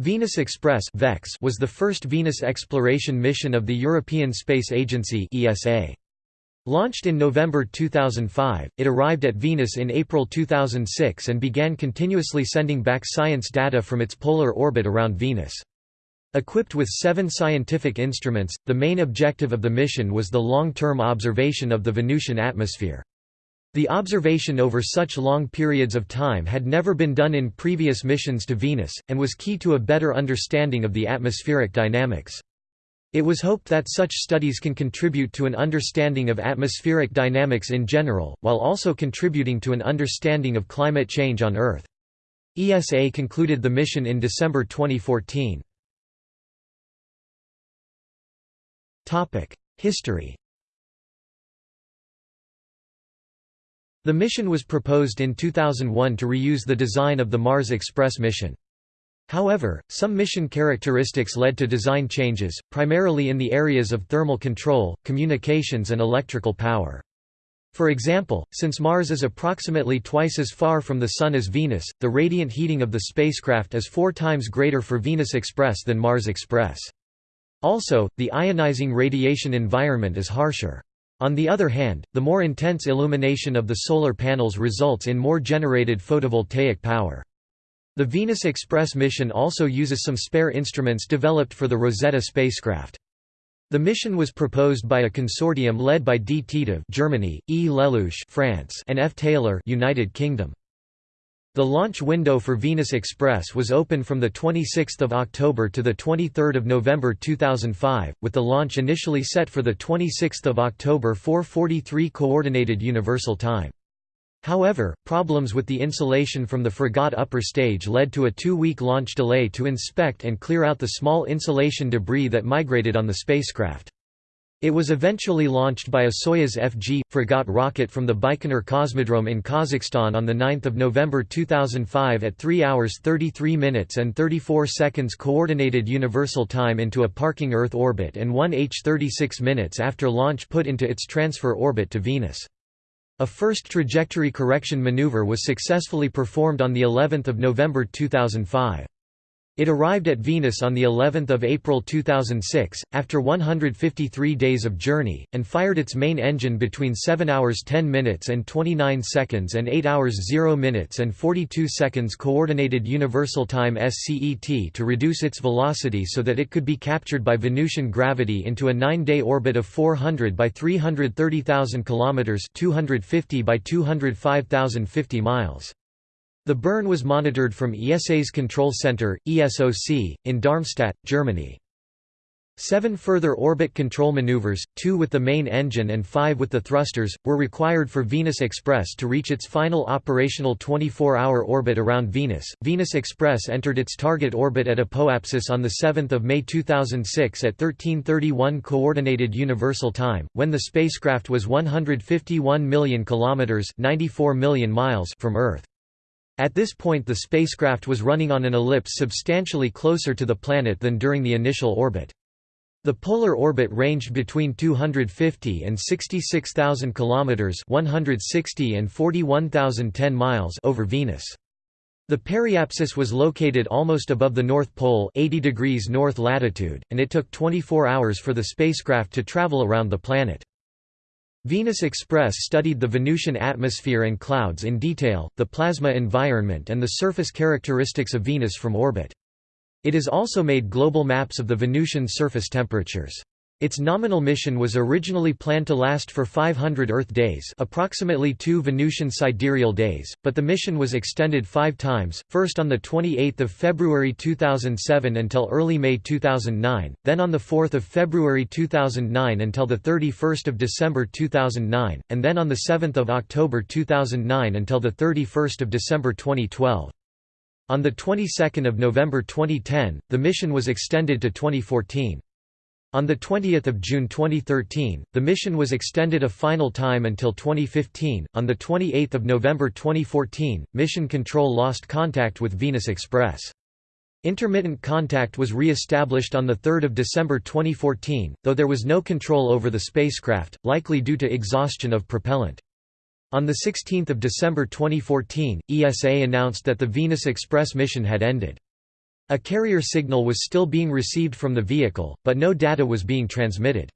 Venus Express VEX was the first Venus exploration mission of the European Space Agency (ESA). Launched in November 2005, it arrived at Venus in April 2006 and began continuously sending back science data from its polar orbit around Venus. Equipped with seven scientific instruments, the main objective of the mission was the long-term observation of the Venusian atmosphere. The observation over such long periods of time had never been done in previous missions to Venus, and was key to a better understanding of the atmospheric dynamics. It was hoped that such studies can contribute to an understanding of atmospheric dynamics in general, while also contributing to an understanding of climate change on Earth. ESA concluded the mission in December 2014. History The mission was proposed in 2001 to reuse the design of the Mars Express mission. However, some mission characteristics led to design changes, primarily in the areas of thermal control, communications and electrical power. For example, since Mars is approximately twice as far from the Sun as Venus, the radiant heating of the spacecraft is four times greater for Venus Express than Mars Express. Also, the ionizing radiation environment is harsher. On the other hand, the more intense illumination of the solar panels results in more generated photovoltaic power. The Venus Express mission also uses some spare instruments developed for the Rosetta spacecraft. The mission was proposed by a consortium led by D. Titov Germany, E. Lelouch France, and F. Taylor United Kingdom. The launch window for Venus Express was open from 26 October to 23 November 2005, with the launch initially set for 26 October 4.43 Coordinated Universal Time. However, problems with the insulation from the Fregat upper stage led to a two-week launch delay to inspect and clear out the small insulation debris that migrated on the spacecraft. It was eventually launched by a Soyuz FG Fregat rocket from the Baikonur Cosmodrome in Kazakhstan on 9 November 2005 at 3 hours 33 minutes and 34 seconds Coordinated Universal Time into a parking Earth orbit and 1 h 36 minutes after launch put into its transfer orbit to Venus. A first trajectory correction maneuver was successfully performed on the 11th of November 2005. It arrived at Venus on the 11th of April 2006 after 153 days of journey and fired its main engine between 7 hours 10 minutes and 29 seconds and 8 hours 0 minutes and 42 seconds coordinated universal time SCET to reduce its velocity so that it could be captured by Venusian gravity into a 9-day orbit of 400 by 330,000 kilometers 250 by 205,050 miles. The burn was monitored from ESA's Control Center, ESOC, in Darmstadt, Germany. Seven further orbit control maneuvers, two with the main engine and five with the thrusters, were required for Venus Express to reach its final operational 24-hour orbit around Venus. Venus Express entered its target orbit at Apoapsis on 7 May 2006 at 1331 Coordinated Universal Time, when the spacecraft was 151 million kilometers (94 million miles) from Earth. At this point the spacecraft was running on an ellipse substantially closer to the planet than during the initial orbit. The polar orbit ranged between 250 and 66,000 kilometers, 160 and 41,010 miles over Venus. The periapsis was located almost above the North Pole, 80 degrees north latitude, and it took 24 hours for the spacecraft to travel around the planet. Venus Express studied the Venusian atmosphere and clouds in detail, the plasma environment and the surface characteristics of Venus from orbit. It has also made global maps of the Venusian surface temperatures. Its nominal mission was originally planned to last for 500 Earth days approximately two Venusian sidereal days, but the mission was extended five times, first on 28 February 2007 until early May 2009, then on 4 February 2009 until 31 December 2009, and then on 7 October 2009 until 31 December 2012. On the 22nd of November 2010, the mission was extended to 2014. On 20 June 2013, the mission was extended a final time until 2015. On 28 November 2014, Mission Control lost contact with Venus Express. Intermittent contact was re-established on 3 December 2014, though there was no control over the spacecraft, likely due to exhaustion of propellant. On 16 December 2014, ESA announced that the Venus Express mission had ended. A carrier signal was still being received from the vehicle, but no data was being transmitted.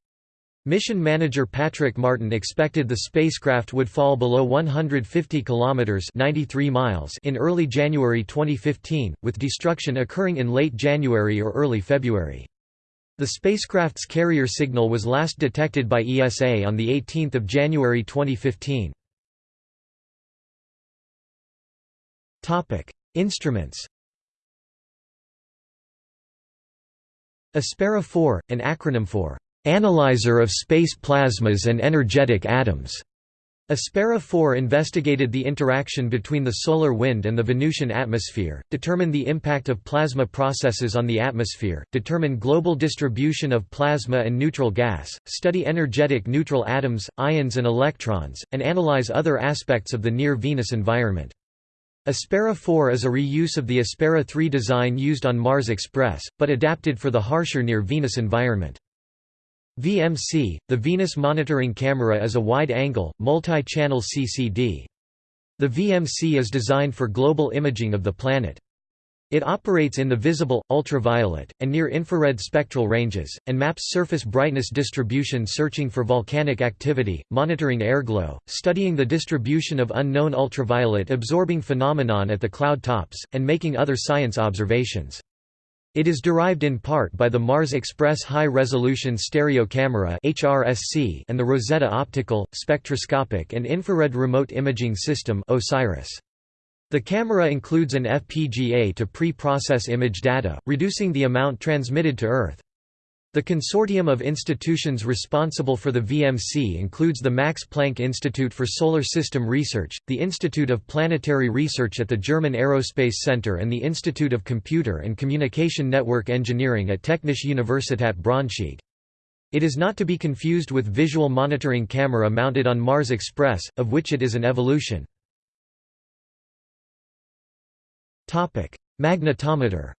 Mission manager Patrick Martin expected the spacecraft would fall below 150 kilometers (93 miles) in early January 2015, with destruction occurring in late January or early February. The spacecraft's carrier signal was last detected by ESA on the 18th of January 2015. Topic: Instruments. Aspera 4, an acronym for Analyzer of space plasmas and energetic atoms. Aspera 4 investigated the interaction between the solar wind and the Venusian atmosphere, determine the impact of plasma processes on the atmosphere, determine global distribution of plasma and neutral gas, study energetic neutral atoms, ions and electrons, and analyze other aspects of the near-Venus environment. Aspera 4 is a reuse of the Aspera 3 design used on Mars Express, but adapted for the harsher near-Venus environment. VMC, the Venus Monitoring Camera is a wide-angle, multi-channel CCD. The VMC is designed for global imaging of the planet. It operates in the visible, ultraviolet, and near-infrared spectral ranges, and maps surface brightness distribution searching for volcanic activity, monitoring airglow, studying the distribution of unknown ultraviolet absorbing phenomenon at the cloud tops, and making other science observations. It is derived in part by the Mars Express High-Resolution Stereo Camera (HRSC) and the Rosetta Optical, Spectroscopic and Infrared Remote Imaging System OSIRIS. The camera includes an FPGA to pre-process image data, reducing the amount transmitted to Earth. The consortium of institutions responsible for the VMC includes the Max Planck Institute for Solar System Research, the Institute of Planetary Research at the German Aerospace Center and the Institute of Computer and Communication Network Engineering at Technische Universität Braunschweig. It is not to be confused with visual monitoring camera mounted on Mars Express, of which it is an evolution. Magnetometer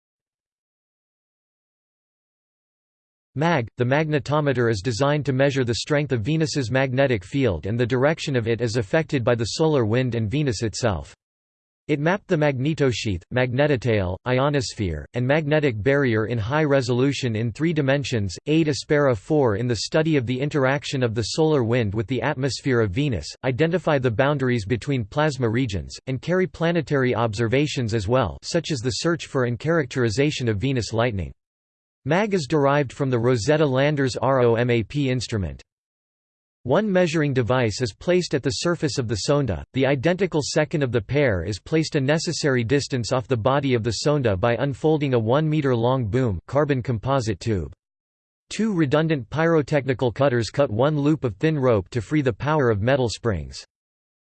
MAG, the magnetometer is designed to measure the strength of Venus's magnetic field and the direction of it as affected by the solar wind and Venus itself. It mapped the magnetosheath, magnetotail, ionosphere, and magnetic barrier in high resolution in three dimensions, aid Aspera 4 in the study of the interaction of the solar wind with the atmosphere of Venus, identify the boundaries between plasma regions, and carry planetary observations as well such as the search for and characterization of Venus lightning. MAG is derived from the Rosetta Lander's ROMAP instrument. One measuring device is placed at the surface of the sonda, the identical second of the pair is placed a necessary distance off the body of the sonda by unfolding a 1 meter long boom carbon composite tube. Two redundant pyrotechnical cutters cut one loop of thin rope to free the power of metal springs.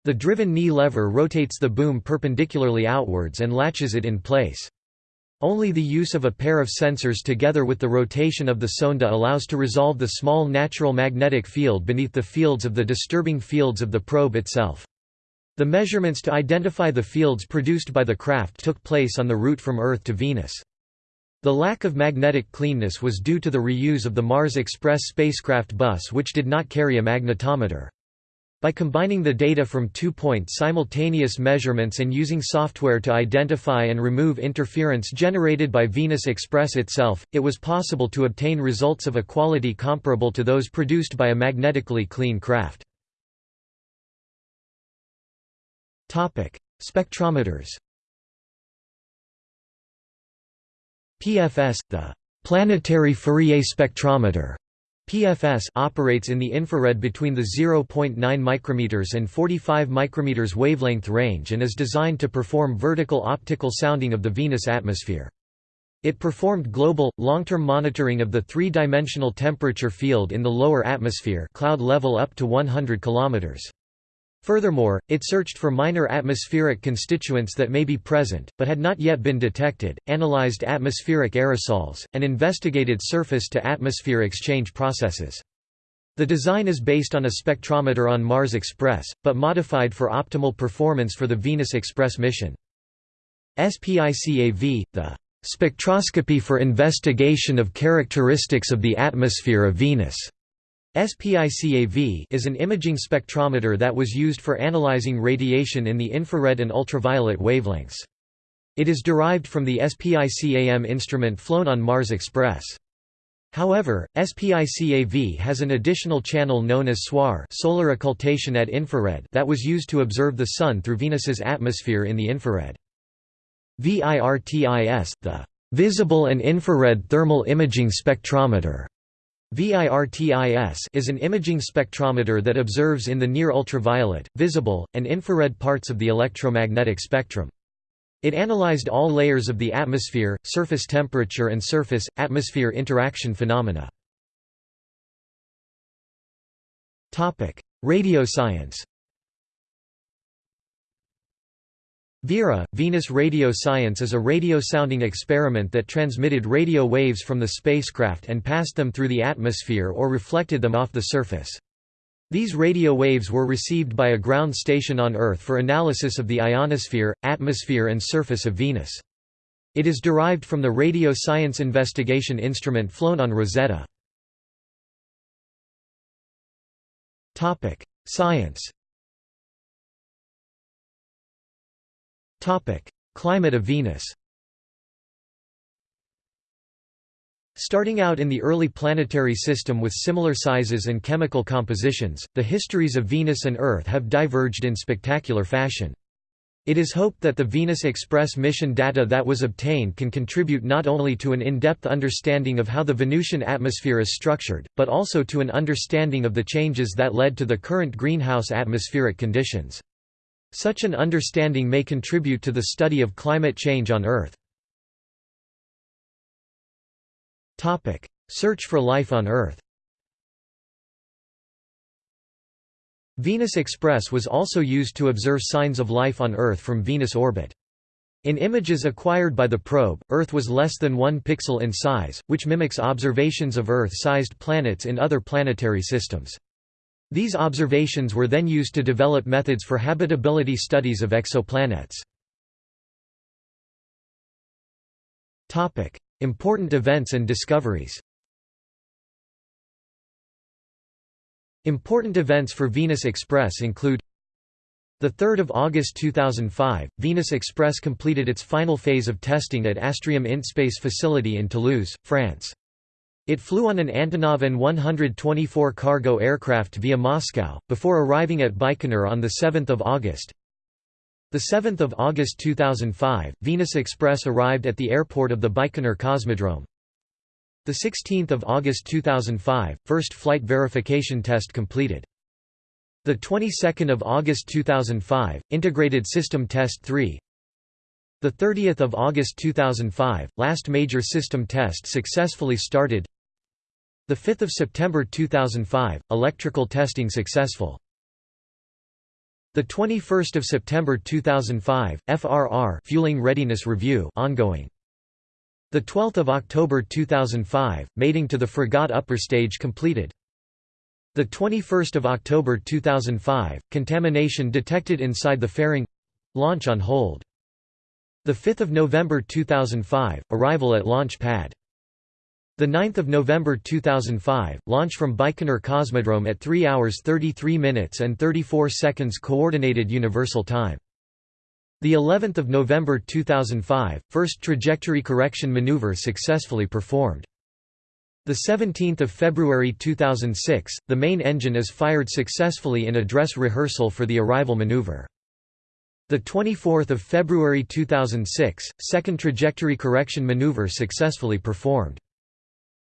The driven knee lever rotates the boom perpendicularly outwards and latches it in place. Only the use of a pair of sensors together with the rotation of the sonda allows to resolve the small natural magnetic field beneath the fields of the disturbing fields of the probe itself. The measurements to identify the fields produced by the craft took place on the route from Earth to Venus. The lack of magnetic cleanness was due to the reuse of the Mars Express spacecraft bus which did not carry a magnetometer. By combining the data from two-point simultaneous measurements and using software to identify and remove interference generated by Venus Express itself, it was possible to obtain results of a quality comparable to those produced by a magnetically clean craft. Spectrometers PFS, the planetary Fourier spectrometer PFS operates in the infrared between the 0.9 micrometers and 45 micrometers wavelength range and is designed to perform vertical optical sounding of the Venus atmosphere. It performed global, long-term monitoring of the three-dimensional temperature field in the lower atmosphere cloud level up to 100 kilometers. Furthermore, it searched for minor atmospheric constituents that may be present, but had not yet been detected, analyzed atmospheric aerosols, and investigated surface-to-atmosphere exchange processes. The design is based on a spectrometer on Mars Express, but modified for optimal performance for the Venus Express mission. SPICAV, the spectroscopy for investigation of characteristics of the atmosphere of Venus SPICAV is an imaging spectrometer that was used for analyzing radiation in the infrared and ultraviolet wavelengths. It is derived from the SPICAM instrument flown on Mars Express. However, SPICAV has an additional channel known as SOIR solar occultation at infrared that was used to observe the Sun through Venus's atmosphere in the infrared. VIRTIS, the Visible and Infrared Thermal Imaging Spectrometer VIRTIS is an imaging spectrometer that observes in the near ultraviolet, visible, and infrared parts of the electromagnetic spectrum. It analyzed all layers of the atmosphere, surface temperature and surface-atmosphere interaction phenomena. Radio science VERA, Venus Radio Science is a radio sounding experiment that transmitted radio waves from the spacecraft and passed them through the atmosphere or reflected them off the surface. These radio waves were received by a ground station on Earth for analysis of the ionosphere, atmosphere and surface of Venus. It is derived from the Radio Science Investigation Instrument flown on Rosetta. Science Climate of Venus Starting out in the early planetary system with similar sizes and chemical compositions, the histories of Venus and Earth have diverged in spectacular fashion. It is hoped that the Venus Express mission data that was obtained can contribute not only to an in-depth understanding of how the Venusian atmosphere is structured, but also to an understanding of the changes that led to the current greenhouse atmospheric conditions. Such an understanding may contribute to the study of climate change on Earth. Search for life on Earth Venus Express was also used to observe signs of life on Earth from Venus orbit. In images acquired by the probe, Earth was less than 1 pixel in size, which mimics observations of Earth-sized planets in other planetary systems. These observations were then used to develop methods for habitability studies of exoplanets. Important events and discoveries Important events for Venus Express include the 3rd of August 2005, Venus Express completed its final phase of testing at Astrium Intespace facility in Toulouse, France. It flew on an Antonov An-124 cargo aircraft via Moscow, before arriving at Baikonur on 7 August. 7 August 2005, Venus Express arrived at the airport of the Baikonur Cosmodrome. 16 August 2005, first flight verification test completed. The 22nd of August 2005, integrated system test 3. The 30th of August 2005, last major system test successfully started. The 5th of September 2005, electrical testing successful. The 21st of September 2005, FRR fueling readiness review ongoing. The 12th of October 2005, mating to the Fregat upper stage completed. The 21st of October 2005, contamination detected inside the fairing launch on hold. The 5th of November 2005, arrival at launch pad. The 9th of November 2005, launch from Baikonur Cosmodrome at 3 hours 33 minutes and 34 seconds coordinated universal time. The 11th of November 2005, first trajectory correction maneuver successfully performed. The 17th of February 2006, the main engine is fired successfully in a dress rehearsal for the arrival maneuver. The 24th of February 2006, second trajectory correction maneuver successfully performed.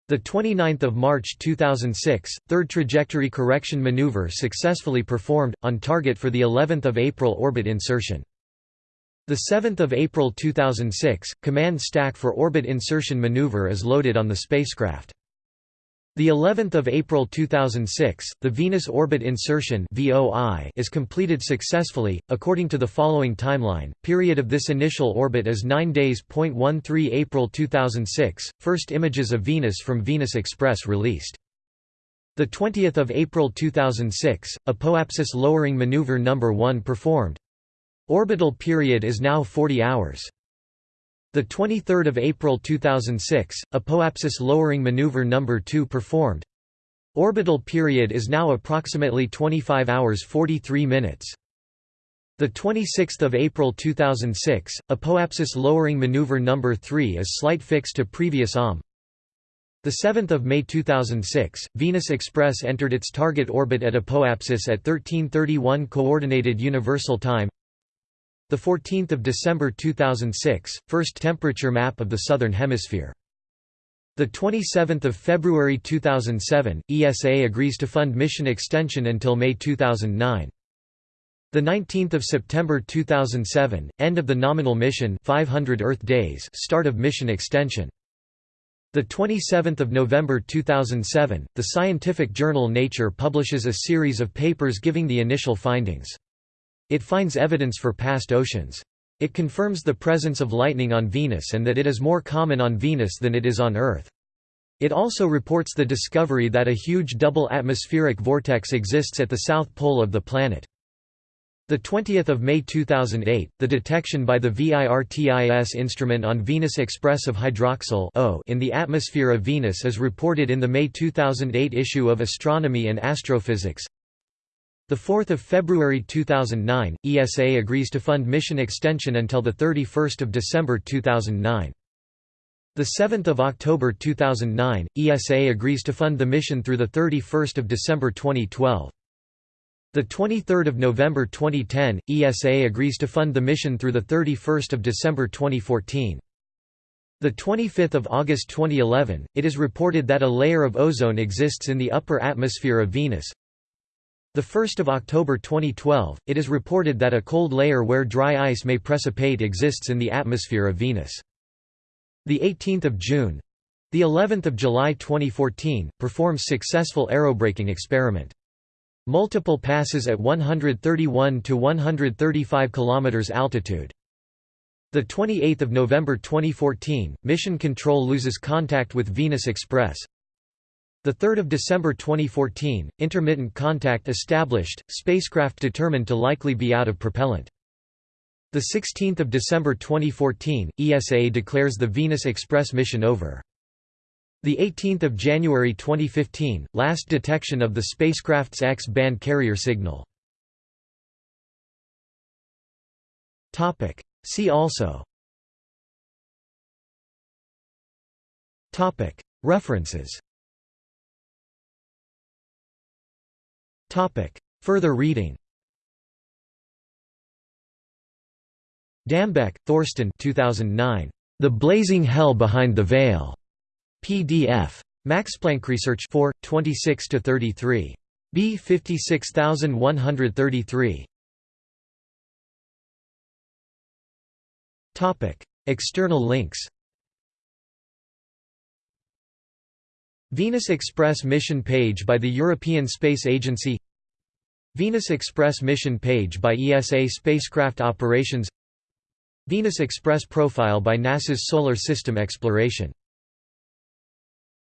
The 29th of March 2006, third trajectory correction maneuver successfully performed on target for the 11th of April orbit insertion. The 7th of April 2006, command stack for orbit insertion maneuver is loaded on the spacecraft. The 11th of April 2006, the Venus orbit insertion (VOI) is completed successfully according to the following timeline. Period of this initial orbit is 9 days. 13 April 2006, first images of Venus from Venus Express released. The 20th of April 2006, apoapsis lowering maneuver number 1 performed. Orbital period is now 40 hours. The 23rd of April 2006, apoapsis lowering maneuver number 2 performed. Orbital period is now approximately 25 hours 43 minutes. The 26th of April 2006, Apoapsis lowering maneuver number 3 is slight fix to previous OM. The 7th of May 2006, Venus Express entered its target orbit at Apoapsis at 1331 coordinated universal time. The 14th of December 2006, first temperature map of the southern hemisphere. The 27th of February 2007, ESA agrees to fund mission extension until May 2009. The 19th of September 2007, end of the nominal mission 500 Earth days, start of mission extension. The 27th of November 2007, the scientific journal Nature publishes a series of papers giving the initial findings. It finds evidence for past oceans. It confirms the presence of lightning on Venus and that it is more common on Venus than it is on Earth. It also reports the discovery that a huge double atmospheric vortex exists at the south pole of the planet. The 20th of May 2008, the detection by the VIRTIS instrument on Venus Express of hydroxyl o in the atmosphere of Venus is reported in the May 2008 issue of Astronomy and Astrophysics. The 4th of February 2009, ESA agrees to fund mission extension until the 31st of December 2009. The 7th of October 2009, ESA agrees to fund the mission through the 31st of December 2012. The 23rd of November 2010, ESA agrees to fund the mission through the 31st of December 2014. The 25th of August 2011, it is reported that a layer of ozone exists in the upper atmosphere of Venus. The 1st of October 2012, it is reported that a cold layer where dry ice may precipitate exists in the atmosphere of Venus. The 18th of June, the 11th of July 2014, performs successful aerobraking experiment. Multiple passes at 131 to 135 km altitude. The 28th of November 2014, Mission Control loses contact with Venus Express. The 3rd of December 2014, intermittent contact established, spacecraft determined to likely be out of propellant. The 16th of December 2014, ESA declares the Venus Express mission over. The 18th of January 2015, last detection of the spacecraft's X-band carrier signal. Topic. See also. Topic. References. Further reading. Dambeck, Thorsten 2009. The Blazing Hell Behind the Veil. PDF. Max Planck Research 4, 26–33. B 56133. External links Venus Express mission page by the European Space Agency Venus Express mission page by ESA Spacecraft Operations. Venus Express profile by NASA's Solar System Exploration